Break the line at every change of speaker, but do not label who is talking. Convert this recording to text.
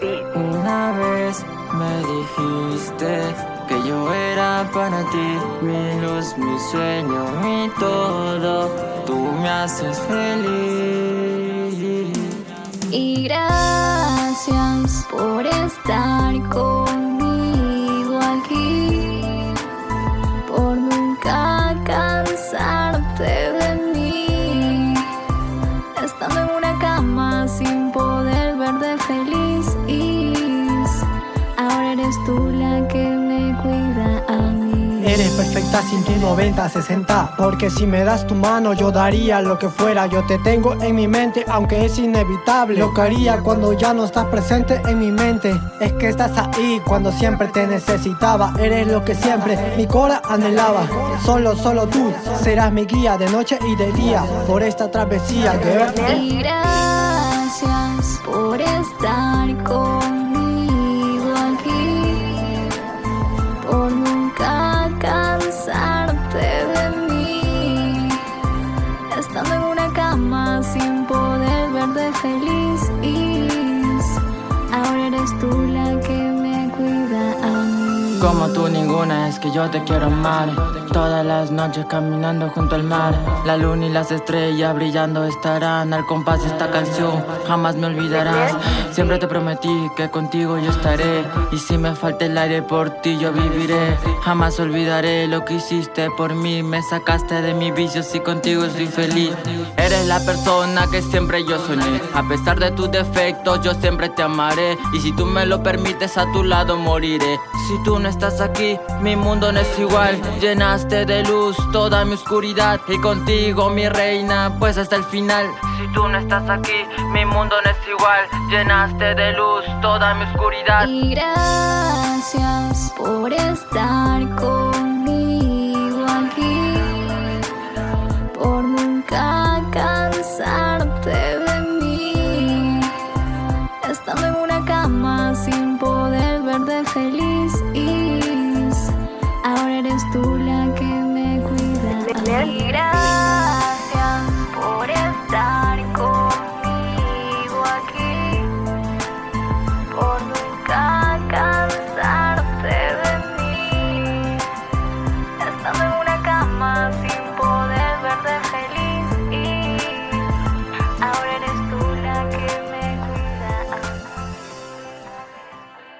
vez me dijiste que yo era para ti Mi luz, mi sueño, mi todo. Tú me haces feliz.
Y gracias por estar conmigo Eres
perfecta sin tu 90, 60 Porque si me das tu mano yo daría lo que fuera. Yo te tengo en mi mente aunque es inevitable. Lo que cuando ya no estás presente en mi mente Es que estás ahí cuando siempre te necesitaba. Eres lo que siempre mi cola anhelaba. Solo, solo tú serás mi guía de noche y de día Por esta travesía,
Y gracias por estar conmigo feliz. Ahora
Como tú ninguna es que yo te quiero amar. Todas las noches caminando junto al mar. La luna y las estrellas brillando estarán al compás de esta canción. Jamás me olvidarás. Siempre te prometí que contigo yo estaré. Y si me falta el aire por ti yo viviré. Jamás olvidaré lo que hiciste por mí. Me sacaste de mi vicio y contigo soy feliz. Eres la persona que siempre yo soñé. A pesar de tus defectos, yo siempre te amaré. Y si tú me lo permites, a tu lado moriré. Si tú no estás aquí, mi mundo no es igual. Llenaste de luz toda mi oscuridad. Y contigo, mi reina, pues hasta el final. Si tú no estás aquí, mi mundo no es igual. Llenaste de luz toda mi oscuridad.
Y gracias por estar conmigo Canada